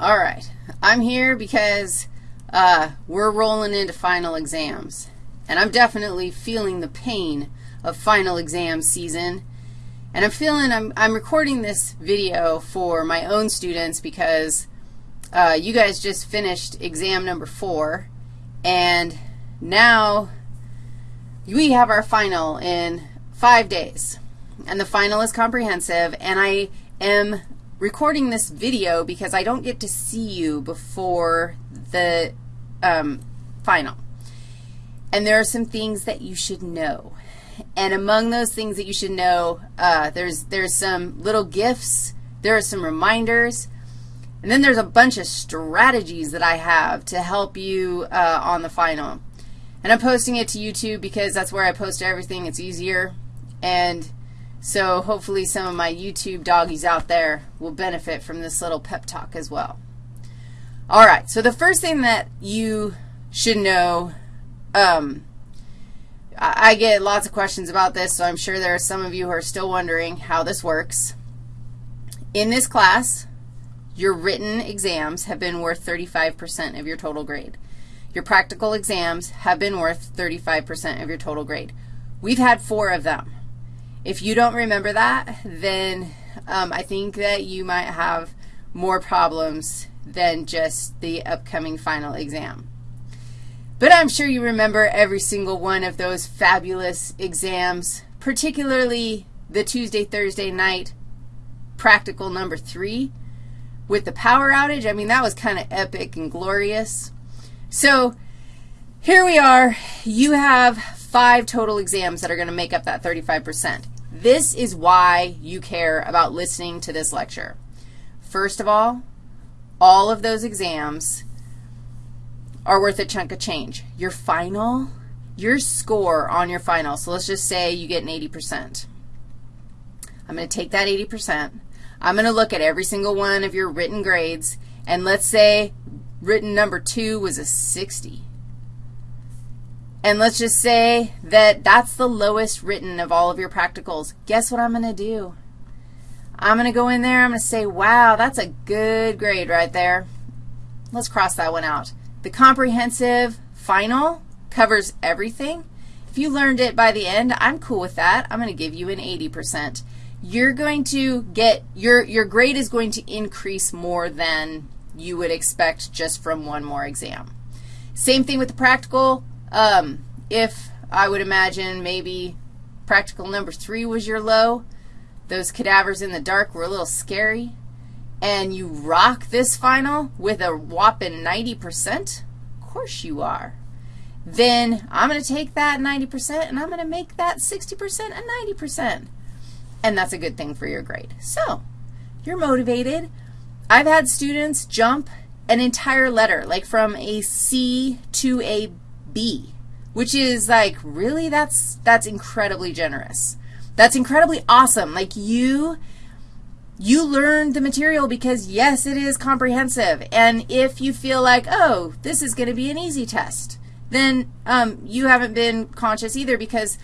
All right. I'm here because uh, we're rolling into final exams, and I'm definitely feeling the pain of final exam season. And I'm feeling, I'm, I'm recording this video for my own students because uh, you guys just finished exam number four, and now we have our final in five days. And the final is comprehensive, and I am recording this video because I don't get to see you before the um, final. And there are some things that you should know. And among those things that you should know, uh, there's, there's some little gifts, there are some reminders, and then there's a bunch of strategies that I have to help you uh, on the final. And I'm posting it to YouTube because that's where I post everything. It's easier. And so hopefully some of my YouTube doggies out there will benefit from this little pep talk as well. All right, so the first thing that you should know, um, I get lots of questions about this, so I'm sure there are some of you who are still wondering how this works. In this class, your written exams have been worth 35% of your total grade. Your practical exams have been worth 35% of your total grade. We've had four of them. If you don't remember that, then um, I think that you might have more problems than just the upcoming final exam. But I'm sure you remember every single one of those fabulous exams, particularly the Tuesday, Thursday night practical number three with the power outage. I mean, that was kind of epic and glorious. So here we are. You have five total exams that are going to make up that 35%. This is why you care about listening to this lecture. First of all, all of those exams are worth a chunk of change. Your final, your score on your final, so let's just say you get an 80%. I'm going to take that 80%. I'm going to look at every single one of your written grades, and let's say written number 2 was a 60. And let's just say that that's the lowest written of all of your practicals. Guess what I'm going to do? I'm going to go in there, I'm going to say, wow, that's a good grade right there. Let's cross that one out. The comprehensive final covers everything. If you learned it by the end, I'm cool with that. I'm going to give you an 80%. You're going to get, your, your grade is going to increase more than you would expect just from one more exam. Same thing with the practical. Um, if I would imagine maybe practical number 3 was your low, those cadavers in the dark were a little scary, and you rock this final with a whopping 90%, of course you are. Then I'm going to take that 90% and I'm going to make that 60% a 90%. And that's a good thing for your grade. So you're motivated. I've had students jump an entire letter, like from a C to a B, which is like, really? That's, that's incredibly generous. That's incredibly awesome. Like you, you learned the material because, yes, it is comprehensive. And if you feel like, oh, this is going to be an easy test, then um, you haven't been conscious either because,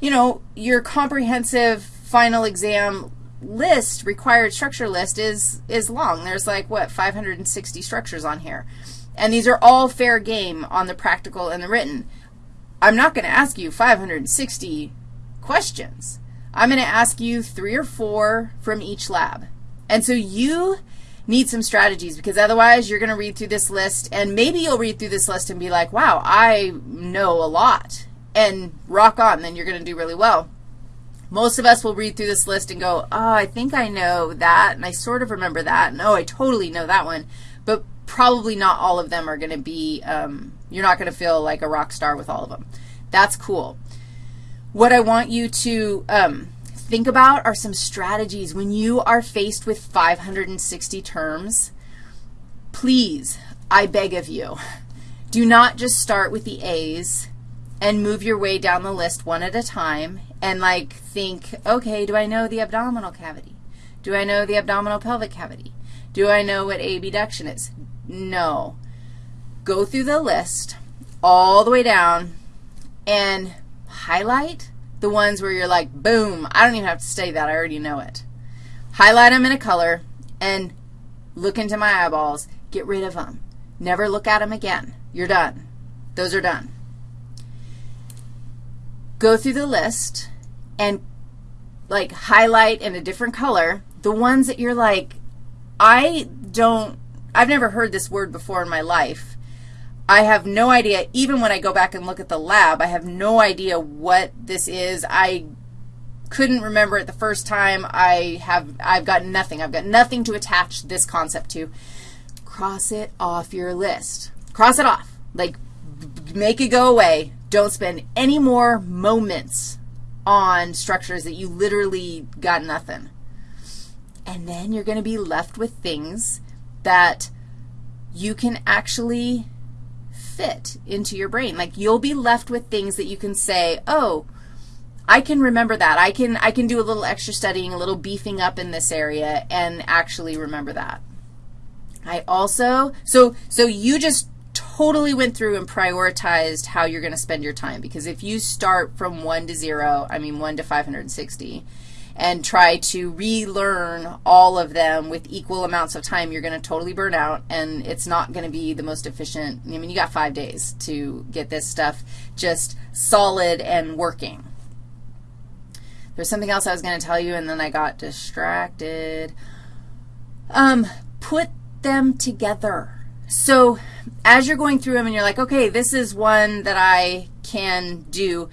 you know, your comprehensive final exam list, required structure list, is, is long. There's like, what, 560 structures on here. And these are all fair game on the practical and the written. I'm not going to ask you 560 questions. I'm going to ask you three or four from each lab. And so you need some strategies because otherwise you're going to read through this list and maybe you'll read through this list and be like, wow, I know a lot, and rock on, then you're going to do really well. Most of us will read through this list and go, oh, I think I know that, and I sort of remember that, and oh, I totally know that one. But probably not all of them are going to be, um, you're not going to feel like a rock star with all of them. That's cool. What I want you to um, think about are some strategies when you are faced with 560 terms. Please, I beg of you, do not just start with the A's and move your way down the list one at a time and, like, think, okay, do I know the abdominal cavity? Do I know the abdominal pelvic cavity? Do I know what abduction is? No. Go through the list all the way down and highlight the ones where you're like, boom, I don't even have to study that. I already know it. Highlight them in a color and look into my eyeballs, get rid of them. Never look at them again. You're done. Those are done. Go through the list and like highlight in a different color the ones that you're like, I don't, I've never heard this word before in my life. I have no idea, even when I go back and look at the lab, I have no idea what this is. I couldn't remember it the first time. I have, I've got nothing. I've got nothing to attach this concept to. Cross it off your list. Cross it off. Like, make it go away. Don't spend any more moments on structures that you literally got nothing. And then you're going to be left with things that you can actually fit into your brain. Like you'll be left with things that you can say, oh, I can remember that. I can, I can do a little extra studying, a little beefing up in this area and actually remember that. I also, so, so you just totally went through and prioritized how you're going to spend your time because if you start from 1 to 0, I mean 1 to 560, and try to relearn all of them with equal amounts of time, you're going to totally burn out, and it's not going to be the most efficient. I mean, you got five days to get this stuff just solid and working. There's something else I was going to tell you, and then I got distracted. Um, put them together. So as you're going through them and you're like, okay, this is one that I can do,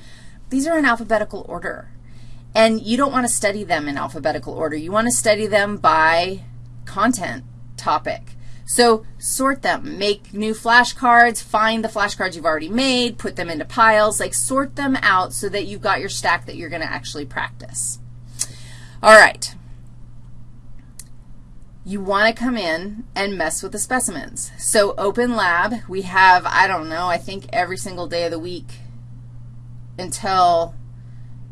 these are in alphabetical order. And you don't want to study them in alphabetical order. You want to study them by content topic. So sort them. Make new flashcards. Find the flashcards you've already made. Put them into piles. Like sort them out so that you've got your stack that you're going to actually practice. All right. You want to come in and mess with the specimens. So open lab, we have, I don't know, I think every single day of the week until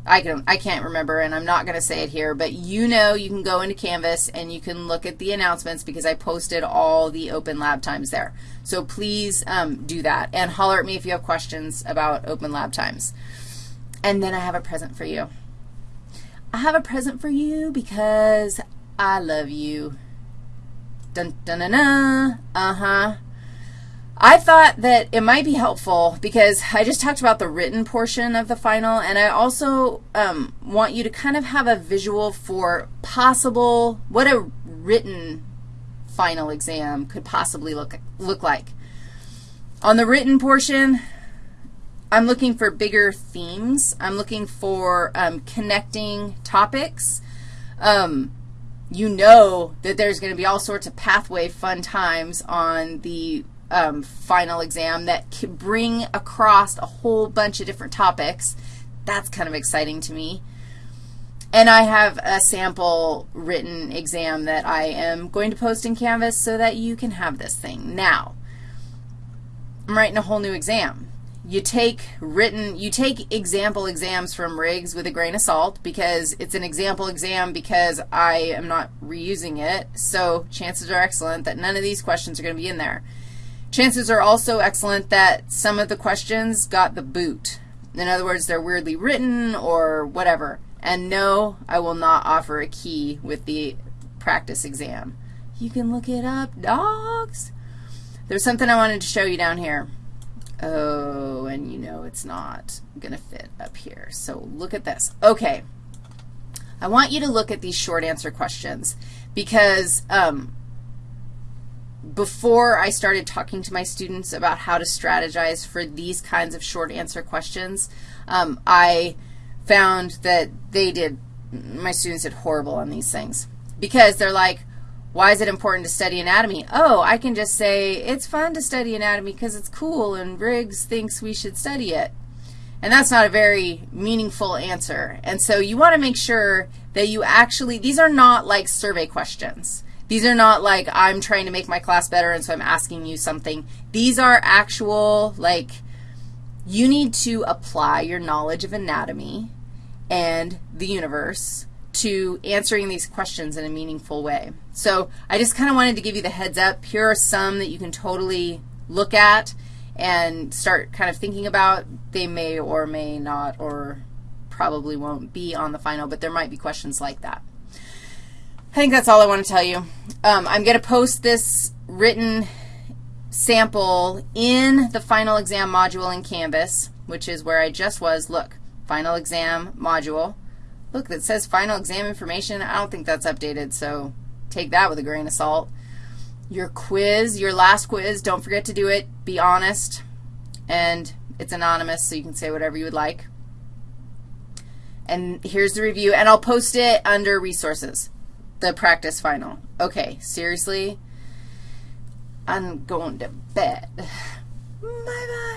I, can, I can't remember, and I'm not going to say it here, but you know you can go into Canvas and you can look at the announcements because I posted all the open lab times there. So please um, do that, and holler at me if you have questions about open lab times. And then I have a present for you. I have a present for you because I love you. Dun, dun, dun, dun. Uh-huh. I thought that it might be helpful because I just talked about the written portion of the final, and I also um, want you to kind of have a visual for possible, what a written final exam could possibly look, look like. On the written portion, I'm looking for bigger themes. I'm looking for um, connecting topics. Um, you know that there's going to be all sorts of pathway fun times on the um, final exam that can bring across a whole bunch of different topics. That's kind of exciting to me. And I have a sample written exam that I am going to post in Canvas so that you can have this thing. Now, I'm writing a whole new exam you take written, you take example exams from Riggs with a grain of salt because it's an example exam because I am not reusing it, so chances are excellent that none of these questions are going to be in there. Chances are also excellent that some of the questions got the boot. In other words, they're weirdly written or whatever. And no, I will not offer a key with the practice exam. You can look it up, dogs. There's something I wanted to show you down here. Oh, and you know it's not going to fit up here. So look at this. Okay. I want you to look at these short answer questions because um, before I started talking to my students about how to strategize for these kinds of short answer questions, um, I found that they did, my students did horrible on these things because they're like, why is it important to study anatomy? Oh, I can just say it's fun to study anatomy because it's cool and Riggs thinks we should study it. And that's not a very meaningful answer. And so you want to make sure that you actually, these are not like survey questions. These are not like I'm trying to make my class better and so I'm asking you something. These are actual, like, you need to apply your knowledge of anatomy and the universe to answering these questions in a meaningful way. So I just kind of wanted to give you the heads up. Here are some that you can totally look at and start kind of thinking about. They may or may not or probably won't be on the final, but there might be questions like that. I think that's all I want to tell you. Um, I'm going to post this written sample in the final exam module in Canvas, which is where I just was. Look, final exam module. Look, it says final exam information. I don't think that's updated, so take that with a grain of salt. Your quiz, your last quiz, don't forget to do it. Be honest, and it's anonymous, so you can say whatever you would like. And here's the review, and I'll post it under resources the practice final. Okay, seriously? I'm going to bed. Bye-bye.